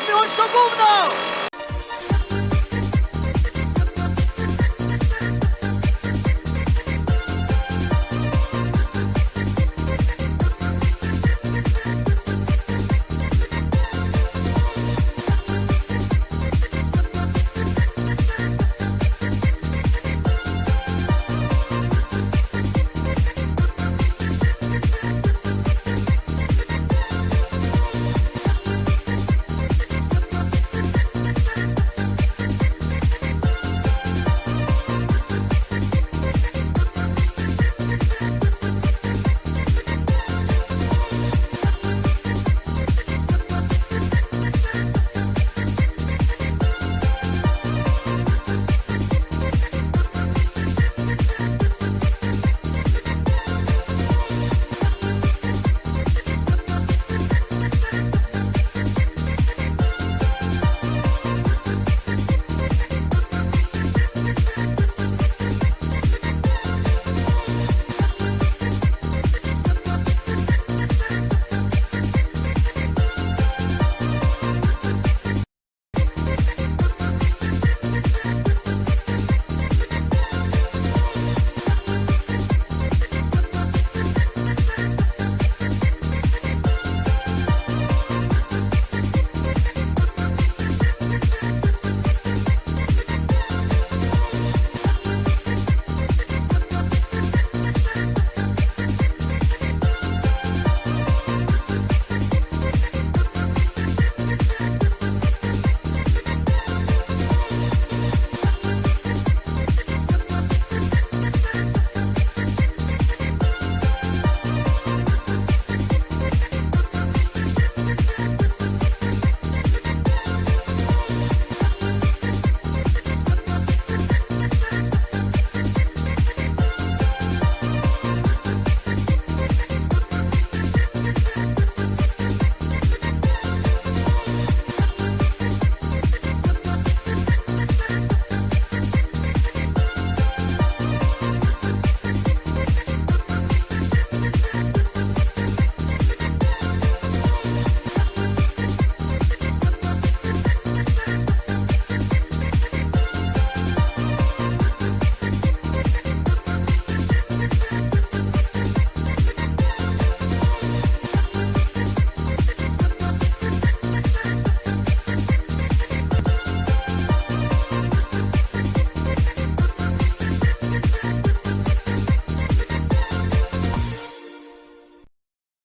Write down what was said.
campeón segundo!